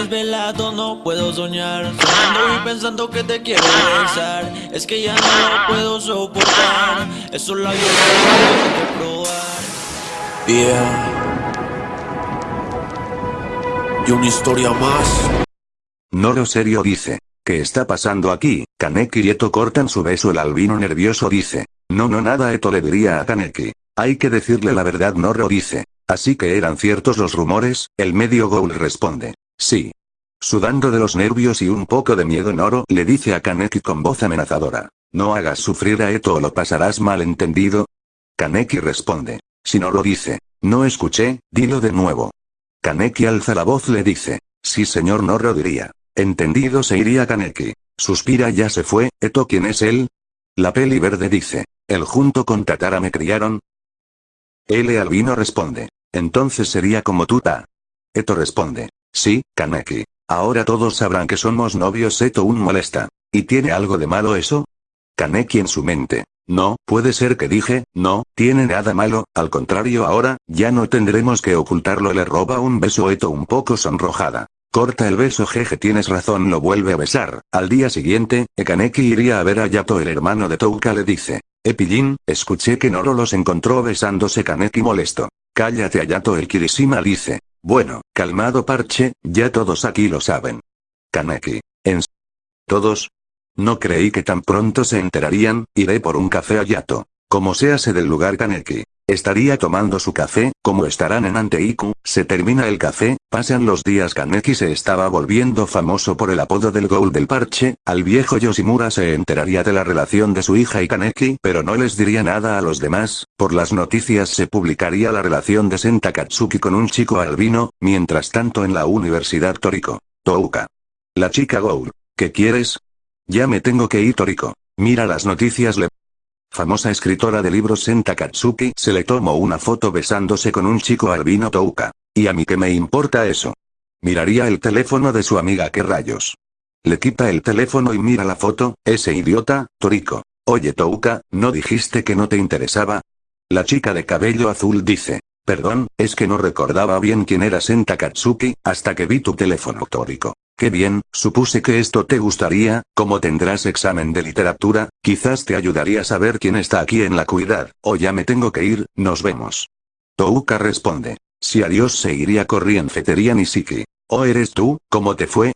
desvelado, no puedo soñar Soñando y pensando que te quiero besar Es que ya no lo puedo soportar Eso la vida que probar Yeah Y una historia más Noro serio dice. ¿Qué está pasando aquí? Kaneki y Eto cortan su beso el albino nervioso dice. No no nada Eto le diría a Kaneki. Hay que decirle la verdad Noro dice. Así que eran ciertos los rumores, el medio Goul responde. Sí. Sudando de los nervios y un poco de miedo Noro le dice a Kaneki con voz amenazadora. No hagas sufrir a Eto o lo pasarás mal entendido. Kaneki responde. Si Noro dice. No escuché, dilo de nuevo. Kaneki alza la voz le dice. Sí señor Noro diría. Entendido se iría Kaneki. Suspira ya se fue, Eto ¿quién es él? La peli verde dice. ¿El junto con Tatara me criaron? L albino responde. Entonces sería como tuta. Eto responde. Sí, Kaneki. Ahora todos sabrán que somos novios Eto un molesta. ¿Y tiene algo de malo eso? Kaneki en su mente. No, puede ser que dije, no, tiene nada malo, al contrario ahora, ya no tendremos que ocultarlo le roba un beso Eto un poco sonrojada. Corta el beso jeje tienes razón lo vuelve a besar. Al día siguiente, Ekaneki iría a ver a Yato el hermano de Touka le dice. Epillín, escuché que Noro los encontró besándose Kaneki molesto. Cállate Ayato el Kirishima dice. Bueno, calmado parche, ya todos aquí lo saben. Kaneki. ¿En todos? No creí que tan pronto se enterarían, iré por un café a Yato. Como se hace del lugar Kaneki. Estaría tomando su café, como estarán en Anteiku, se termina el café, pasan los días Kaneki se estaba volviendo famoso por el apodo del Ghoul del parche, al viejo Yoshimura se enteraría de la relación de su hija y Kaneki pero no les diría nada a los demás, por las noticias se publicaría la relación de Senta Katsuki con un chico albino, mientras tanto en la Universidad Toriko. Touka. La chica Ghoul. ¿Qué quieres? Ya me tengo que ir Toriko. Mira las noticias le famosa escritora de libros Senta Katsuki se le tomó una foto besándose con un chico albino Touka. ¿Y a mí qué me importa eso? Miraría el teléfono de su amiga qué rayos. Le quita el teléfono y mira la foto, ese idiota, Toriko. Oye Touka, ¿no dijiste que no te interesaba? La chica de cabello azul dice. Perdón, es que no recordaba bien quién era Senta Katsuki, hasta que vi tu teléfono Toriko. Qué bien, supuse que esto te gustaría, como tendrás examen de literatura, quizás te ayudaría a saber quién está aquí en la cuidad, o ya me tengo que ir, nos vemos. Touka responde. Si adiós se iría corrienfetería Nishiki. ¿O eres tú, cómo te fue?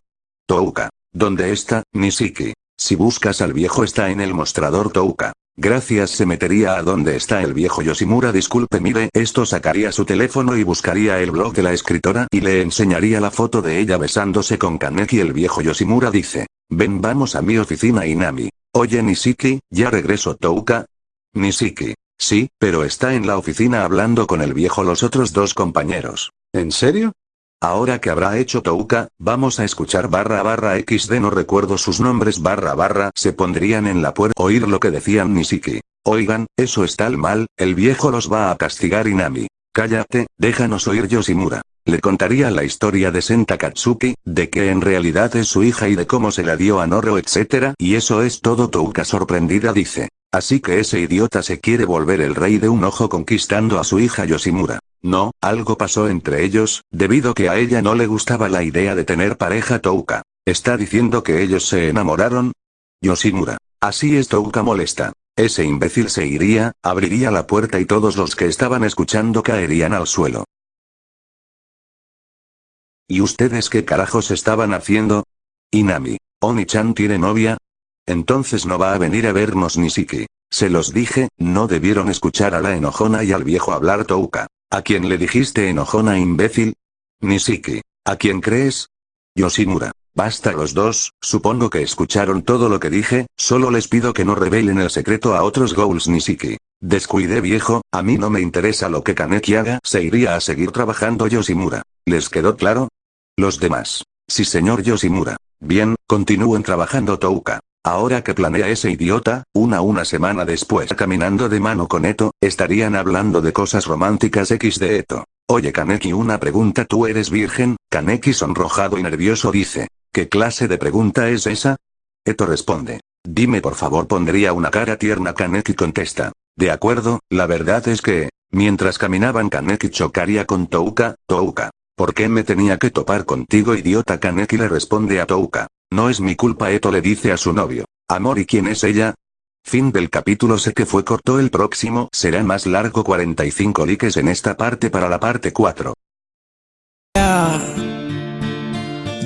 Touka. ¿Dónde está, Nishiki? Si buscas al viejo está en el mostrador Touka. Gracias se metería a donde está el viejo Yoshimura disculpe mire esto sacaría su teléfono y buscaría el blog de la escritora y le enseñaría la foto de ella besándose con Kaneki el viejo Yoshimura dice. Ven vamos a mi oficina Inami. Oye Nishiki, ya regreso Touka. Nishiki. Sí, pero está en la oficina hablando con el viejo los otros dos compañeros. ¿En serio? Ahora que habrá hecho Touka, vamos a escuchar barra barra xd no recuerdo sus nombres barra barra se pondrían en la puerta oír lo que decían Nishiki. Oigan, eso está mal, el viejo los va a castigar Inami. Cállate, déjanos oír Yoshimura. Le contaría la historia de Senta Katsuki, de que en realidad es su hija y de cómo se la dio a Noro etc. Y eso es todo Touka sorprendida dice. Así que ese idiota se quiere volver el rey de un ojo conquistando a su hija Yoshimura. No, algo pasó entre ellos, debido que a ella no le gustaba la idea de tener pareja Touka. ¿Está diciendo que ellos se enamoraron? Yoshimura. Así es Touka molesta. Ese imbécil se iría, abriría la puerta y todos los que estaban escuchando caerían al suelo. ¿Y ustedes qué carajos estaban haciendo? Inami. Oni-chan tiene novia, entonces no va a venir a vernos Nishiki. Se los dije, no debieron escuchar a la enojona y al viejo hablar Touka. ¿A quién le dijiste enojona imbécil? Nishiki. ¿A quién crees? Yoshimura. Basta los dos, supongo que escucharon todo lo que dije, solo les pido que no revelen el secreto a otros Ghouls Nishiki. Descuide viejo, a mí no me interesa lo que Kaneki haga, se iría a seguir trabajando Yoshimura. ¿Les quedó claro? Los demás. Sí señor Yoshimura. Bien, continúen trabajando Touka. Ahora que planea ese idiota, una una semana después caminando de mano con Eto, estarían hablando de cosas románticas X de Eto. Oye Kaneki una pregunta ¿tú eres virgen? Kaneki sonrojado y nervioso dice. ¿Qué clase de pregunta es esa? Eto responde. Dime por favor pondría una cara tierna Kaneki contesta. De acuerdo, la verdad es que, mientras caminaban Kaneki chocaría con Touka, Touka. ¿Por qué me tenía que topar contigo idiota Kaneki le responde a Touka. No es mi culpa Eto le dice a su novio. Amor ¿y quién es ella? Fin del capítulo sé que fue corto el próximo será más largo 45 likes en esta parte para la parte 4.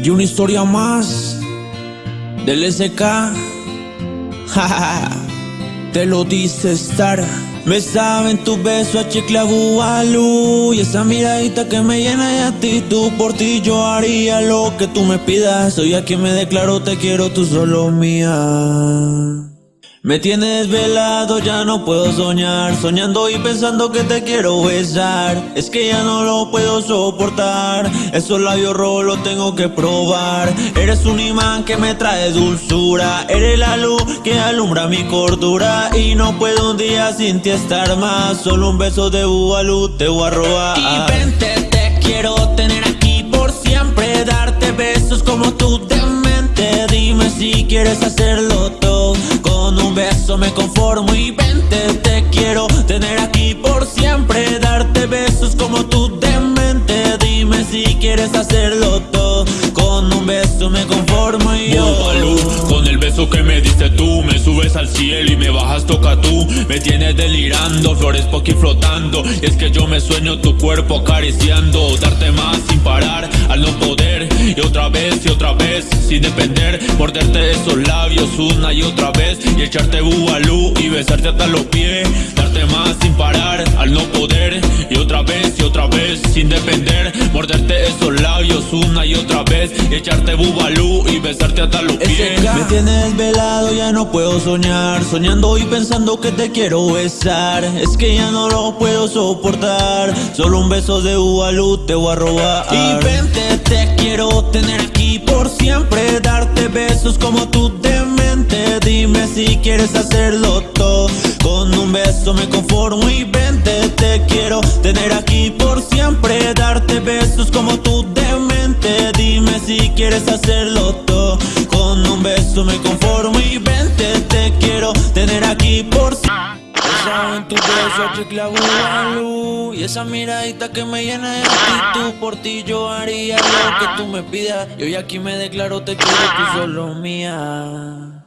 Y una historia más del SK. Te lo dice estar. Me saben tu beso a chicle a Y esa miradita que me llena de actitud. Por ti yo haría lo que tú me pidas. Soy a quien me declaro te quiero, tú solo mía me tienes velado, ya no puedo soñar. Soñando y pensando que te quiero besar. Es que ya no lo puedo soportar. Esos labios rojos lo tengo que probar. Eres un imán que me trae dulzura. Eres la luz que alumbra mi cordura. Y no puedo un día sin ti estar más. Solo un beso de Bubalú te voy a robar. Y vente, te quiero tener aquí por siempre. Darte besos como tú de mente Dime si quieres hacerlo todo un beso me conformo y vente Te quiero tener aquí por siempre Darte besos como tú de mente Dime si quieres hacerlo todo. Con un beso me conformo al cielo y me bajas toca tú. Me tienes delirando, flores aquí flotando. Y es que yo me sueño tu cuerpo acariciando. Darte más sin parar al no poder. Y otra vez y otra vez sin depender. Morderte esos labios una y otra vez. Y echarte bubalú y besarte hasta los pies Darte más sin parar al no poder. Y otra vez y otra vez sin depender. Morderte esos labios una y otra vez. Y echarte bubalú y besarte hasta los pies. Me tienes velado, ya no puedo soñar. Soñando y pensando que te quiero besar. Es que ya no lo puedo soportar. Solo un beso de bubalú te voy a robar. Y vente, te quiero tener aquí por siempre. Darte besos como tú de mente Dime si quieres hacerlo todo Con un beso me conformo y vente Te quiero tener aquí por siempre. Darte besos como tú de mente Dime si quieres hacerlo todo. Con un beso me conformo y vente Te quiero tener aquí por siempre en tu beso, chicle Y esa miradita que me llena de actitud. Por ti yo haría lo que tú me pidas. Y hoy aquí me declaro te quiero, tú solo mía